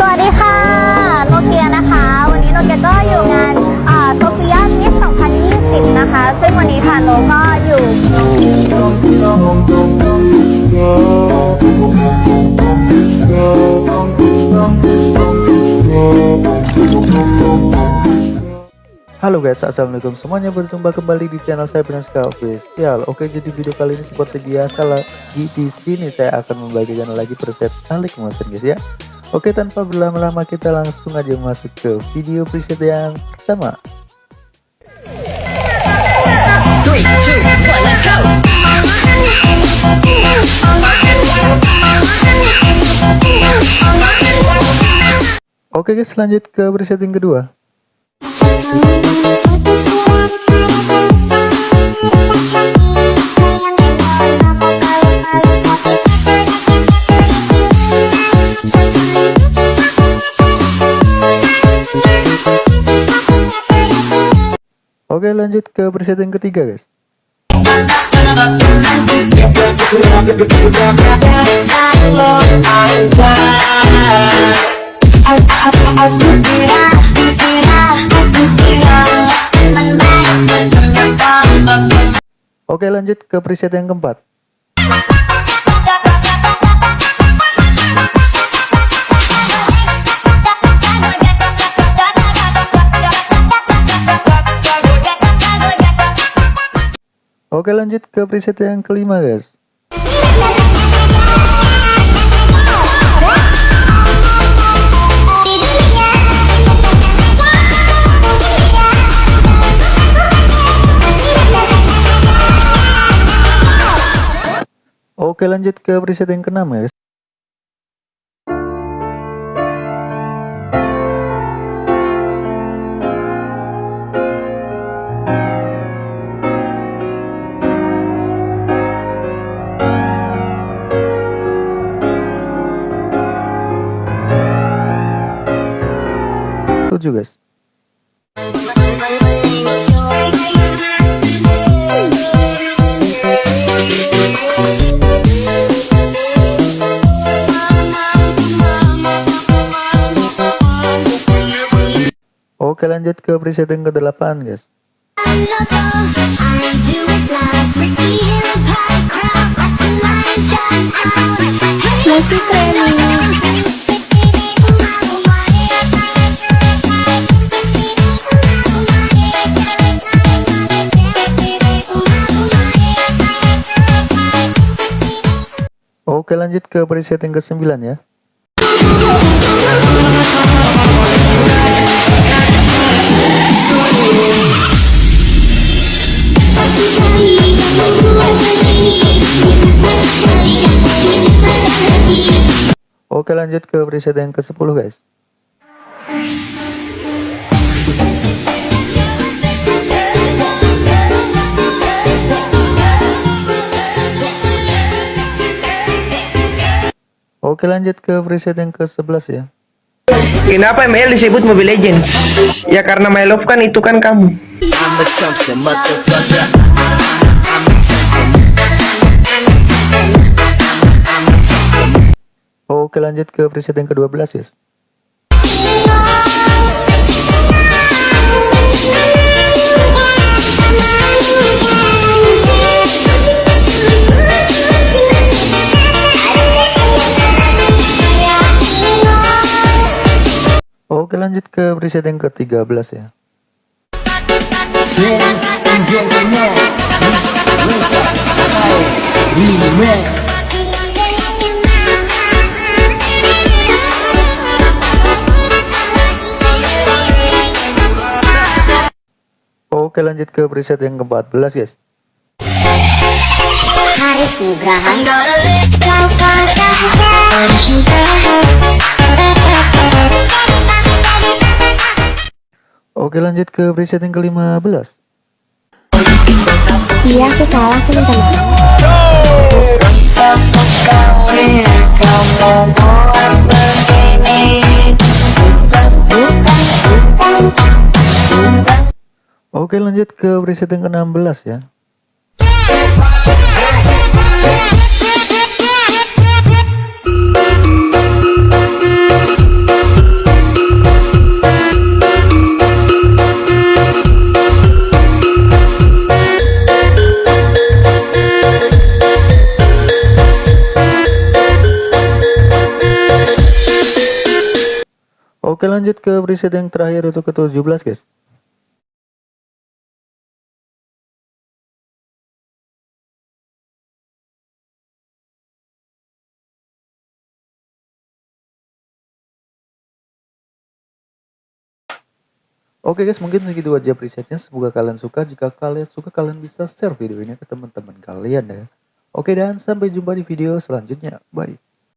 สวัสดีค่ะ โนเกียนะคะ วันนี้โนเกียก็อยู่งานโซเฟียมิส2020 นะคะ ซึ่งวันนี้ค่ะโนก็อยู่ Halo guys, assalamualaikum semuanya berjumpa kembali di channel saya Benaska Official. Oke, jadi video kali ini seperti biasa lagi di sini saya akan membagikan lagi preset alik motion guys ya. Oke, tanpa berlama-lama kita langsung aja masuk ke video preset yang pertama. Let's go. Oke guys, lanjut ke preset yang kedua. Oke, lanjut ke preset yang ketiga guys. Oke, lanjut ke preset yang keempat. Oke, lanjut ke preset yang kelima guys. Oke, lanjut ke preset yang keenam guys. Tujuh guys. Oke lanjut ke preset yang ke-8 guys. Musik Oke lanjut ke preset yang ke-9 ya. Oke lanjut ke preset yang ke-10 guys Oke lanjut ke preset yang ke-11 ya Kenapa ML disebut Mobile Legends? Ya karena My Love kan itu kan kamu. Oke lanjut ke preset yang ke-12 guys Oke lanjut ke preset yang ke-13 ya. Oke lanjut ke preset yang ke-14 guys. Haris Nugraha. Oke lanjut ke preset yang ke-15 Iya, aku salah, aku minta maaf. Oke lanjut ke preset yang ke-16 ya Oke lanjut ke preset yang terakhir itu ke 17 guys. Oke guys, mungkin segitu aja presetnya. Semoga kalian suka. Jika kalian suka, kalian bisa share video ini ke teman-teman kalian ya. Oke dan sampai jumpa di video selanjutnya. Bye.